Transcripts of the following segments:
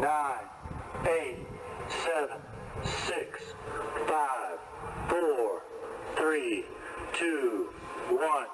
nine, eight, seven, six, five, four, three, two, one.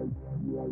Wow.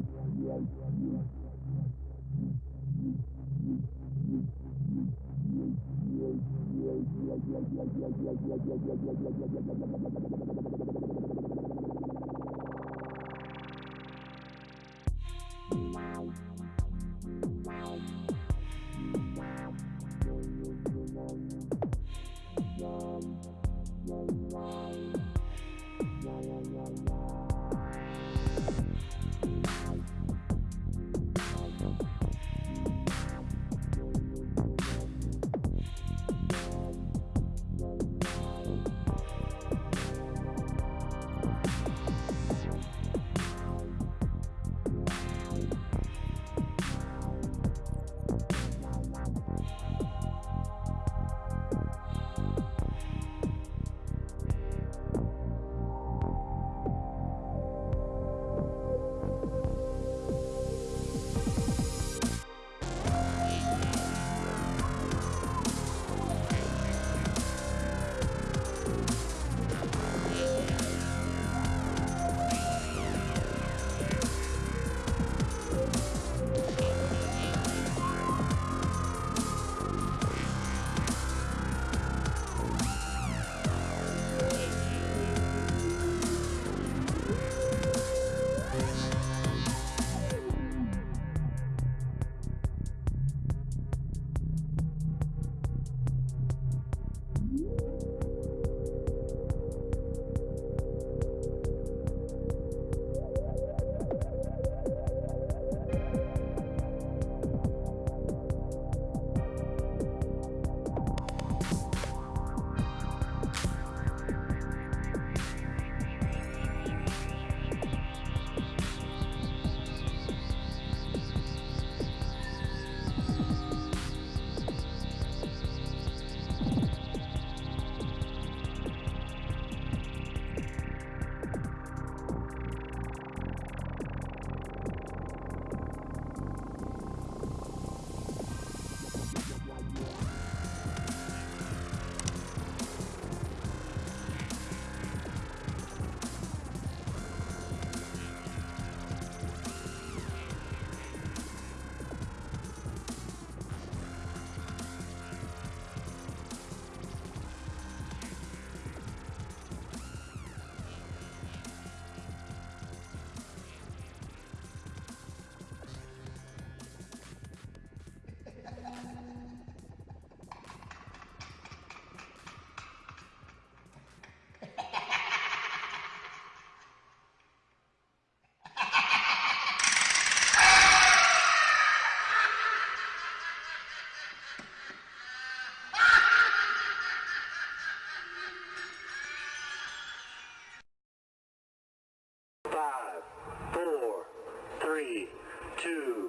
two.